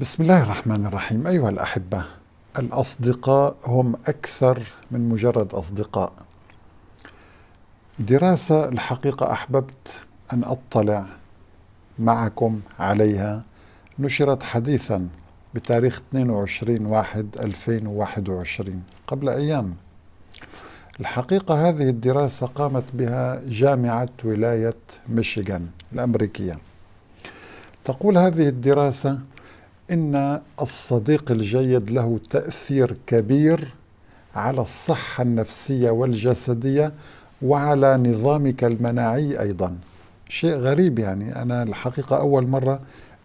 بسم الله الرحمن الرحيم. أيها الأحبة الأصدقاء هم أكثر من مجرد أصدقاء. دراسة الحقيقة أحببت أن أطلع معكم عليها. نشرت حديثا بتاريخ 22 واحد 2021 قبل أيام. الحقيقة هذه الدراسة قامت بها جامعة ولاية ميشيغان الأمريكية. تقول هذه الدراسة إن الصديق الجيد له تأثير كبير على الصحة النفسية والجسدية وعلى نظامك المناعي أيضا. شيء غريب يعني. أنا الحقيقة أول مرة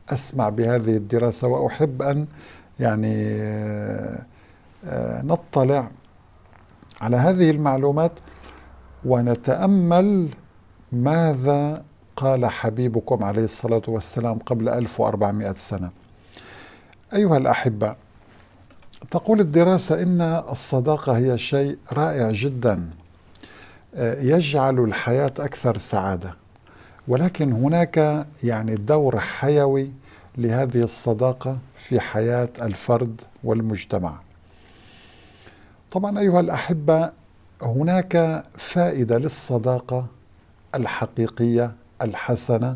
أسمع بهذه الدراسة وأحب أن يعني آه، نطلع على هذه المعلومات ونتأمل ماذا قال حبيبكم عليه الصلاة والسلام قبل 1400 سنة. أيها الأحبة تقول الدراسة إن الصداقة هي شيء رائع جدا آه، يجعل الحياة أكثر سعادة. ولكن هناك يعني دور حيوي لهذه الصداقة في حياة الفرد والمجتمع. طبعا أيها الأحبة هناك فائدة للصداقة الحقيقية الحسنة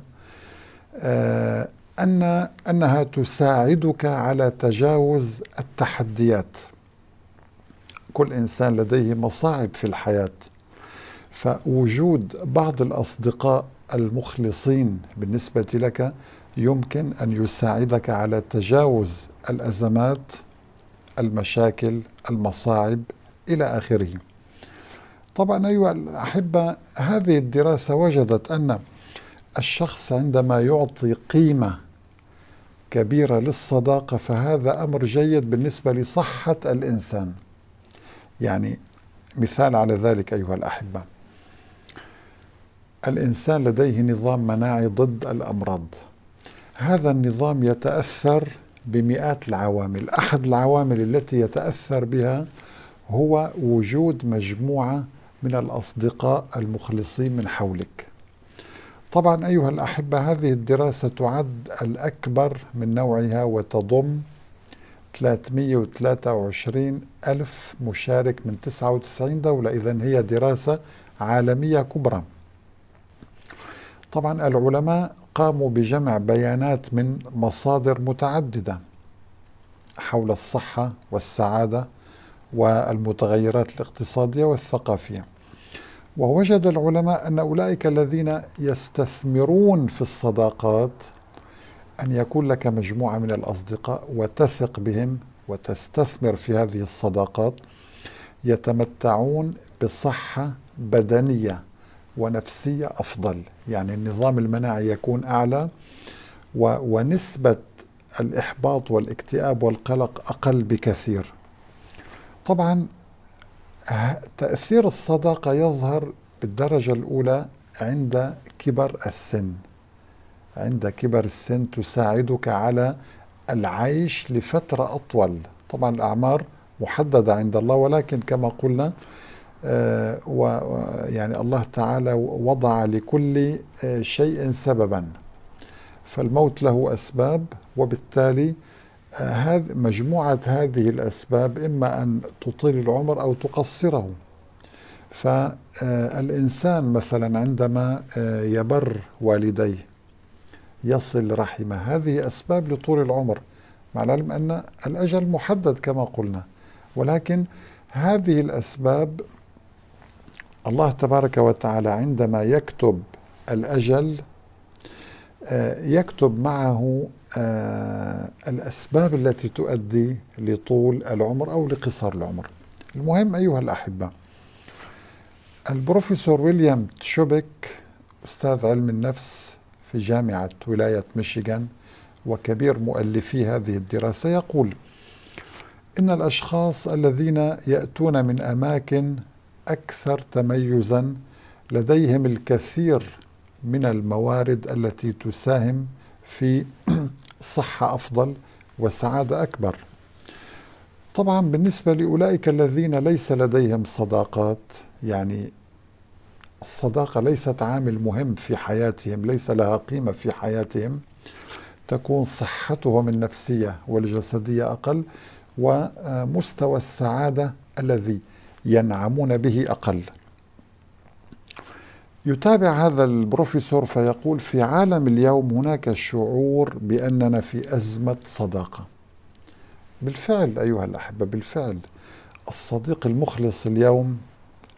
آه، أن أنها تساعدك على تجاوز التحديات. كل إنسان لديه مصاعب في الحياة فوجود بعض الأصدقاء المخلصين بالنسبة لك يمكن أن يساعدك على تجاوز الأزمات المشاكل المصاعب إلى آخره. طبعا أيها الأحبة هذه الدراسة وجدت أن الشخص عندما يعطي قيمة كبيرة للصداقة فهذا أمر جيد بالنسبة لصحة الإنسان. يعني مثال على ذلك أيها الأحبة. الإنسان لديه نظام مناعي ضد الأمراض. هذا النظام يتأثر بمئات العوامل. أحد العوامل التي يتأثر بها هو وجود مجموعة من الأصدقاء المخلصين من حولك. طبعا أيها الأحبة هذه الدراسة تعد الأكبر من نوعها وتضم 323 ألف مشارك من 99 دولة. إذا هي دراسة عالمية كبرى. طبعا العلماء قاموا بجمع بيانات من مصادر متعددة حول الصحة والسعادة والمتغيرات الاقتصادية والثقافية. ووجد العلماء أن أولئك الذين يستثمرون في الصداقات أن يكون لك مجموعة من الأصدقاء وتثق بهم وتستثمر في هذه الصداقات يتمتعون بصحة بدنية ونفسية أفضل. يعني النظام المناعي يكون أعلى ونسبة الإحباط والاكتئاب والقلق أقل بكثير. طبعا تأثير الصداقة يظهر بالدرجة الأولى عند كبر السن. عند كبر السن تساعدك على العيش لفترة أطول. طبعا الأعمار محددة عند الله ولكن كما قلنا آه ويعني الله تعالى وضع لكل آه شيء سببا. فالموت له أسباب وبالتالي مجموعة هذه الأسباب إما أن تطيل العمر أو تقصره. فالإنسان مثلا عندما يبر والديه يصل رحمه هذه أسباب لطول العمر. مع العلم أن الأجل محدد كما قلنا. ولكن هذه الأسباب الله تبارك وتعالى عندما يكتب الأجل يكتب معه آه الأسباب التي تؤدي لطول العمر أو لقصر العمر. المهم أيها الأحبة البروفيسور ويليام تشوبك أستاذ علم النفس في جامعة ولاية ميشيغان وكبير مؤلفي هذه الدراسة يقول إن الأشخاص الذين يأتون من أماكن أكثر تميزا لديهم الكثير من الموارد التي تساهم في صحة أفضل وسعادة أكبر. طبعا بالنسبة لأولئك الذين ليس لديهم صداقات يعني الصداقة ليست عامل مهم في حياتهم ليس لها قيمة في حياتهم تكون صحتهم النفسية والجسدية أقل ومستوى السعادة الذي ينعمون به أقل. يتابع هذا البروفيسور فيقول في عالم اليوم هناك شعور بأننا في أزمة صداقة. بالفعل أيها الأحبة بالفعل. الصديق المخلص اليوم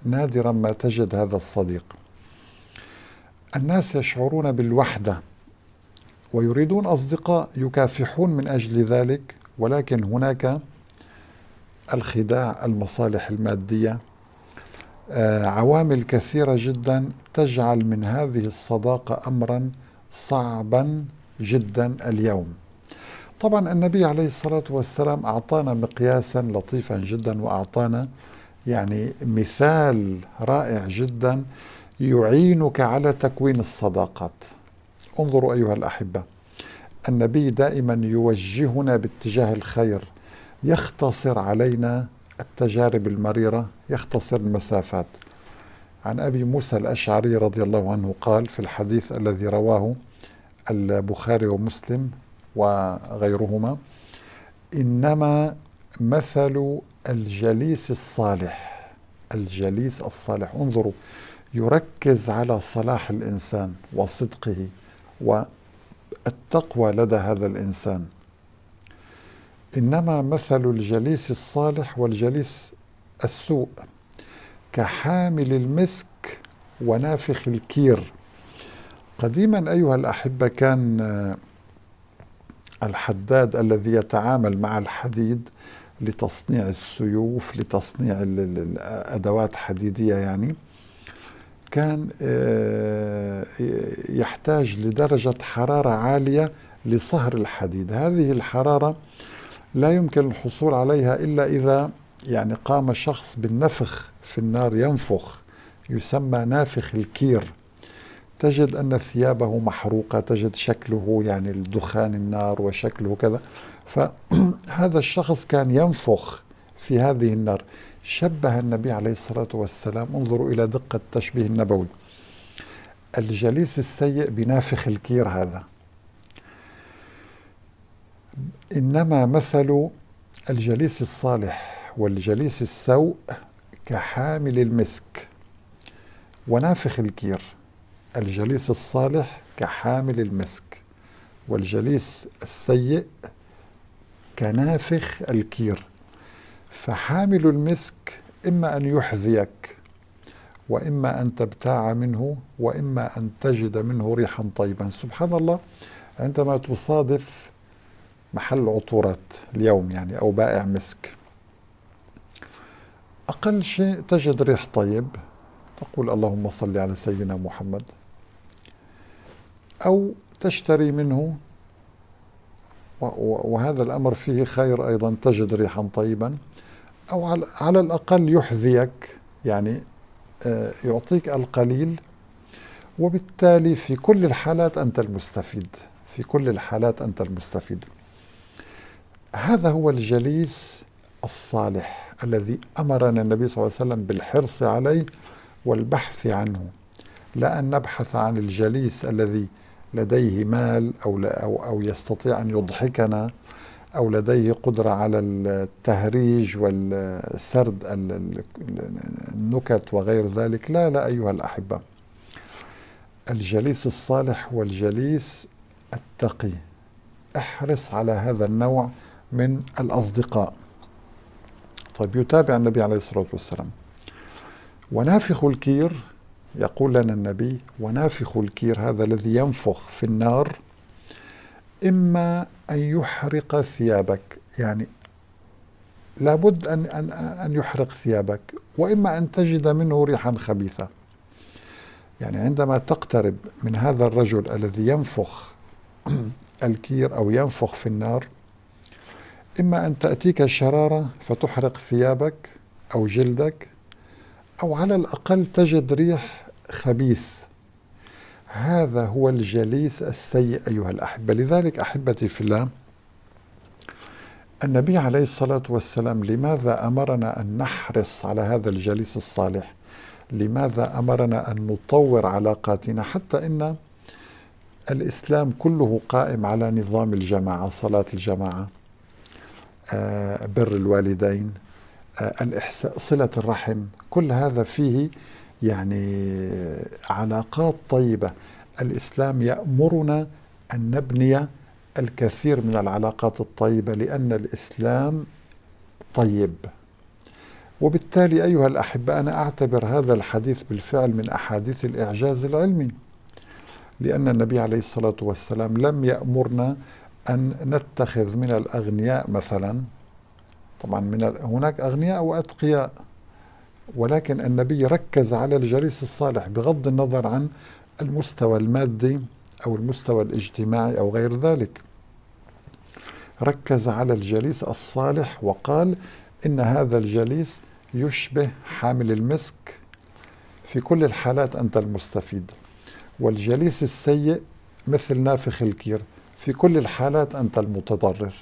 نادرا ما تجد هذا الصديق. الناس يشعرون بالوحدة ويريدون أصدقاء يكافحون من أجل ذلك ولكن هناك الخداع المصالح المادية عوامل كثيرة جدا تجعل من هذه الصداقة أمرا صعبا جدا اليوم. طبعا النبي عليه الصلاة والسلام أعطانا مقياسا لطيفا جدا وأعطانا يعني مثال رائع جدا يعينك على تكوين الصداقات. انظروا أيها الأحبة النبي دائما يوجهنا باتجاه الخير يختصر علينا التجارب المريرة يختصر المسافات. عن أبي موسى الأشعري رضي الله عنه قال في الحديث الذي رواه البخاري ومسلم وغيرهما إنما مثل الجليس الصالح. الجليس الصالح. انظروا يركز على صلاح الإنسان وصدقه والتقوى لدى هذا الإنسان. إنما مثل الجليس الصالح والجليس السوء كحامل المسك ونافخ الكير. قديما أيها الأحبة كان الحداد الذي يتعامل مع الحديد لتصنيع السيوف لتصنيع الأدوات حديدية يعني كان آه، يحتاج لدرجة حرارة عالية لصهر الحديد. هذه الحرارة لا يمكن الحصول عليها إلا إذا يعني قام شخص بالنفخ في النار ينفخ يسمى نافخ الكير. تجد أن ثيابه محروقة تجد شكله يعني الدخان النار وشكله كذا. فهذا الشخص كان ينفخ في هذه النار. شبه النبي عليه الصلاة والسلام. انظروا إلى دقة التشبيه النبوي. الجليس السيء بنافخ الكير هذا. إنما مثل الجليس الصالح والجليس السوء كحامل المسك ونافخ الكير. الجليس الصالح كحامل المسك والجليس السيء كنافخ الكير. فحامل المسك إما أن يحذيك وإما أن تبتاع منه وإما أن تجد منه ريحا طيبا. سبحان الله عندما تصادف محل عطورات اليوم يعني أو بائع مسك. أقل شيء تجد ريح طيب. تقول اللهم صل على سيدنا محمد. أو تشتري منه. وهذا الأمر فيه خير أيضا تجد ريحا طيبا. أو على الأقل يحذيك يعني آه، يعطيك القليل. وبالتالي في كل الحالات أنت المستفيد. في كل الحالات أنت المستفيد. هذا هو الجليس الصالح الذي أمرنا النبي صلى الله عليه وسلم بالحرص عليه والبحث عنه لا أن نبحث عن الجليس الذي لديه مال أو, أو, أو يستطيع أن يضحكنا أو لديه قدرة على التهريج والسرد النكت وغير ذلك. لا لا أيها الأحبة. الجليس الصالح والجليس التقي. احرص على هذا النوع من الأصدقاء. طيب يتابع النبي عليه الصلاة والسلام. ونافخ الكير يقول لنا النبي ونافخ الكير هذا الذي ينفخ في النار إما أن يحرق ثيابك. يعني لابد أن, أن, أن يحرق ثيابك وإما أن تجد منه ريحا خبيثة. يعني عندما تقترب من هذا الرجل الذي ينفخ الكير أو ينفخ في النار إما أن تأتيك الشرارة فتحرق ثيابك أو جلدك أو على الأقل تجد ريح خبيث. هذا هو الجليس السيء أيها الأحبة. لذلك أحبتي في الله النبي عليه الصلاة والسلام لماذا أمرنا أن نحرص على هذا الجليس الصالح؟ لماذا أمرنا أن نطور علاقاتنا؟ حتى إن الإسلام كله قائم على نظام الجماعة صلاة الجماعة. بر الوالدين آه، الإحساء صلة الرحم كل هذا فيه يعني علاقات طيبة. الإسلام يأمرنا أن نبني الكثير من العلاقات الطيبة لأن الإسلام طيب. وبالتالي أيها الأحبة أنا أعتبر هذا الحديث بالفعل من أحاديث الإعجاز العلمي لأن النبي عليه الصلاة والسلام لم يأمرنا أن نتخذ من الأغنياء مثلا طبعا من هناك أغنياء وأتقياء ولكن النبي ركز على الجليس الصالح بغض النظر عن المستوى المادي أو المستوى الاجتماعي أو غير ذلك. ركز على الجليس الصالح وقال إن هذا الجليس يشبه حامل المسك في كل الحالات أنت المستفيد والجليس السيء مثل نافخ الكير. في كل الحالات أنت المتضرر.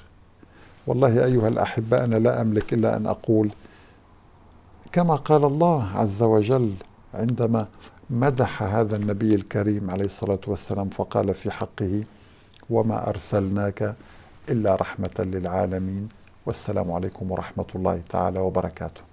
والله أيها الأحبة أنا لا أملك إلا أن أقول كما قال الله عز وجل عندما مدح هذا النبي الكريم عليه الصلاة والسلام فقال في حقه وما أرسلناك إلا رحمة للعالمين. والسلام عليكم ورحمة الله تعالى وبركاته.